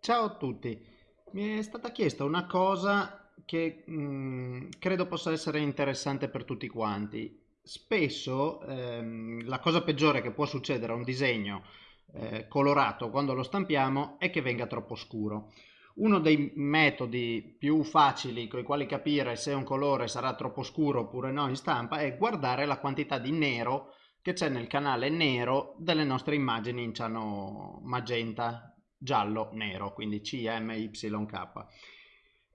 Ciao a tutti, mi è stata chiesta una cosa che mh, credo possa essere interessante per tutti quanti. Spesso ehm, la cosa peggiore che può succedere a un disegno eh, colorato quando lo stampiamo è che venga troppo scuro. Uno dei metodi più facili con i quali capire se un colore sarà troppo scuro oppure no in stampa è guardare la quantità di nero che c'è nel canale nero delle nostre immagini in ciano magenta, giallo, nero, quindi CMYK.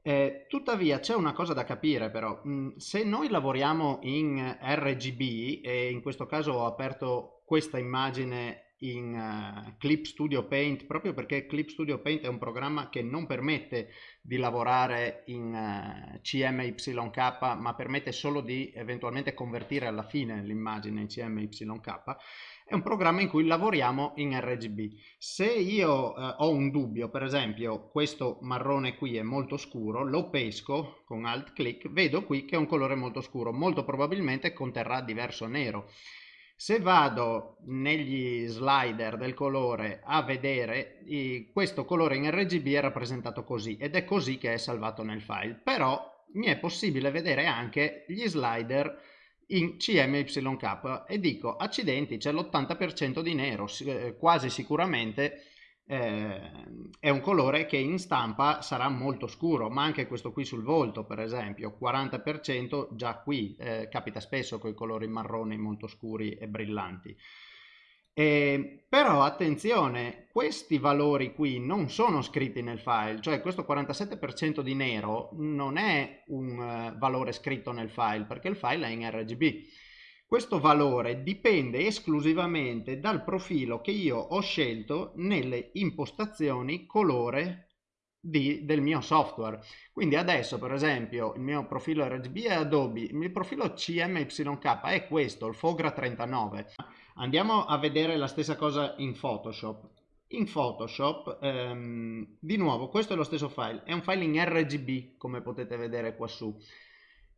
Eh, tuttavia c'è una cosa da capire però, mm, se noi lavoriamo in RGB e in questo caso ho aperto questa immagine in uh, Clip Studio Paint proprio perché Clip Studio Paint è un programma che non permette di lavorare in uh, CMYK ma permette solo di eventualmente convertire alla fine l'immagine in CMYK è un programma in cui lavoriamo in RGB se io uh, ho un dubbio per esempio questo marrone qui è molto scuro lo pesco con alt click vedo qui che è un colore molto scuro molto probabilmente conterrà diverso nero se vado negli slider del colore a vedere, questo colore in RGB è rappresentato così ed è così che è salvato nel file. Però mi è possibile vedere anche gli slider in CMYK e dico accidenti c'è l'80% di nero, eh, quasi sicuramente eh, è un colore che in stampa sarà molto scuro, ma anche questo qui sul volto per esempio, 40% già qui, eh, capita spesso con i colori marroni molto scuri e brillanti. Eh, però attenzione, questi valori qui non sono scritti nel file, cioè questo 47% di nero non è un uh, valore scritto nel file perché il file è in RGB questo valore dipende esclusivamente dal profilo che io ho scelto nelle impostazioni colore di, del mio software. Quindi adesso per esempio il mio profilo RGB è Adobe, il mio profilo CMYK è questo, il Fogra 39. Andiamo a vedere la stessa cosa in Photoshop. In Photoshop, ehm, di nuovo, questo è lo stesso file, è un file in RGB come potete vedere qua su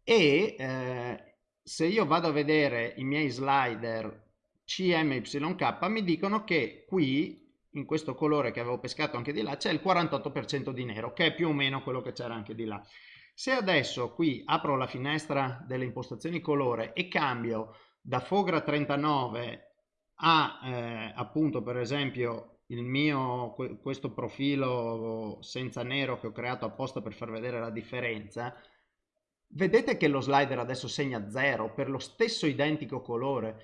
e eh, se io vado a vedere i miei slider CMYK mi dicono che qui in questo colore che avevo pescato anche di là c'è il 48% di nero che è più o meno quello che c'era anche di là. Se adesso qui apro la finestra delle impostazioni colore e cambio da Fogra 39 a eh, appunto per esempio il mio questo profilo senza nero che ho creato apposta per far vedere la differenza Vedete che lo slider adesso segna 0 per lo stesso identico colore.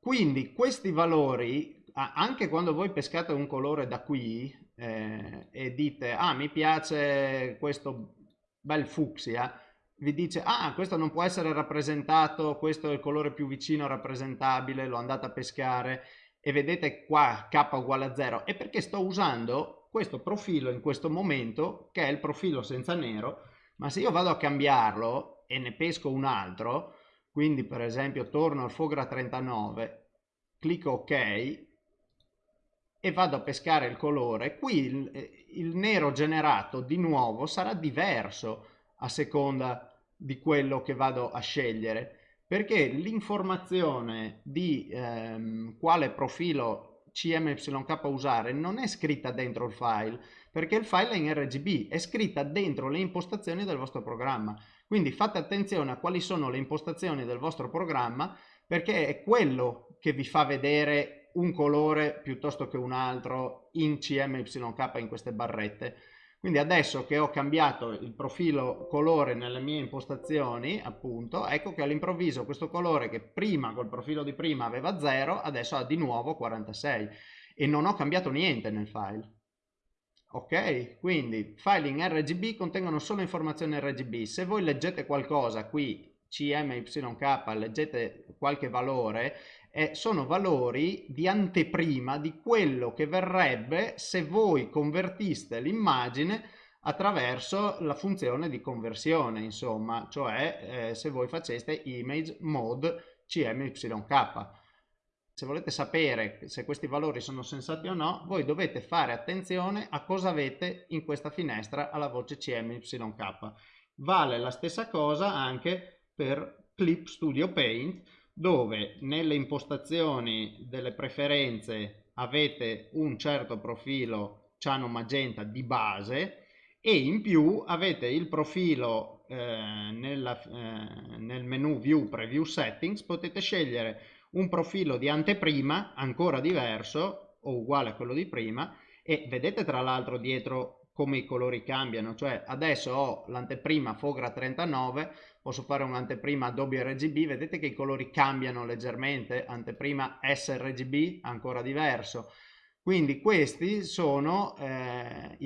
Quindi questi valori, anche quando voi pescate un colore da qui eh, e dite ah mi piace questo bel fucsia, vi dice ah questo non può essere rappresentato, questo è il colore più vicino rappresentabile, l'ho andato a pescare e vedete qua k uguale a 0 è perché sto usando questo profilo in questo momento che è il profilo senza nero ma se io vado a cambiarlo e ne pesco un altro, quindi per esempio torno al Fogra 39, clicco ok e vado a pescare il colore, qui il, eh, il nero generato di nuovo sarà diverso a seconda di quello che vado a scegliere perché l'informazione di ehm, quale profilo CMYK usare non è scritta dentro il file perché il file è in RGB, è scritta dentro le impostazioni del vostro programma. Quindi fate attenzione a quali sono le impostazioni del vostro programma perché è quello che vi fa vedere un colore piuttosto che un altro in CMYK in queste barrette. Quindi adesso che ho cambiato il profilo colore nelle mie impostazioni, appunto, ecco che all'improvviso questo colore che prima col profilo di prima aveva 0, adesso ha di nuovo 46 e non ho cambiato niente nel file. Ok, quindi file in RGB contengono solo informazioni RGB. Se voi leggete qualcosa qui, CMYK, leggete qualche valore, eh, sono valori di anteprima di quello che verrebbe se voi convertiste l'immagine attraverso la funzione di conversione, insomma, cioè eh, se voi faceste image mode CMYK se volete sapere se questi valori sono sensati o no, voi dovete fare attenzione a cosa avete in questa finestra alla voce CMYK. Vale la stessa cosa anche per Clip Studio Paint, dove nelle impostazioni delle preferenze avete un certo profilo ciano magenta di base e in più avete il profilo eh, nella, eh, nel menu View Preview Settings, potete scegliere un profilo di anteprima ancora diverso o uguale a quello di prima e vedete tra l'altro dietro come i colori cambiano, cioè adesso ho l'anteprima Fogra 39, posso fare un'anteprima Adobe RGB, vedete che i colori cambiano leggermente, anteprima sRGB ancora diverso, quindi questi sono eh,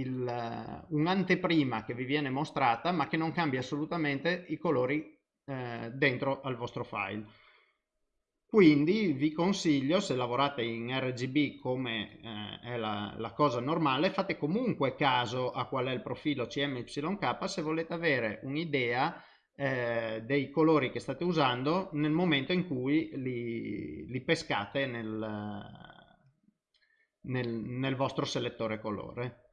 un'anteprima che vi viene mostrata ma che non cambia assolutamente i colori eh, dentro al vostro file. Quindi vi consiglio, se lavorate in RGB come eh, è la, la, cosa normale, fate comunque caso a qual è il profilo CMYK se volete avere un'idea eh, dei colori che state usando nel momento in cui li, li pescate nel, nel, nel vostro selettore colore.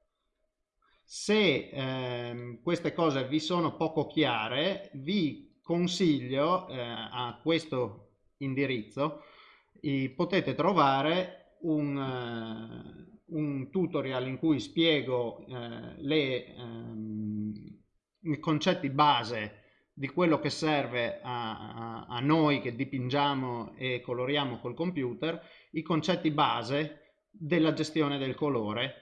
Se eh, queste cose vi sono poco chiare, vi consiglio eh, a questo indirizzo potete trovare un, uh, un, tutorial in cui spiego uh, le, um, i concetti base di quello che serve a, a, a noi che dipingiamo e coloriamo col computer, i concetti base della gestione del colore.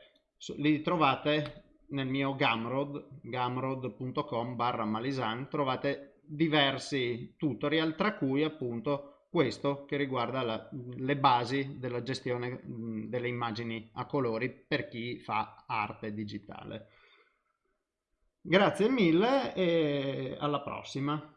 Li trovate nel mio Gumroad, gumroad.com barra malisan, trovate diversi tutorial, tra cui appunto questo che riguarda la, le basi della gestione delle immagini a colori per chi fa arte digitale. Grazie mille e alla prossima.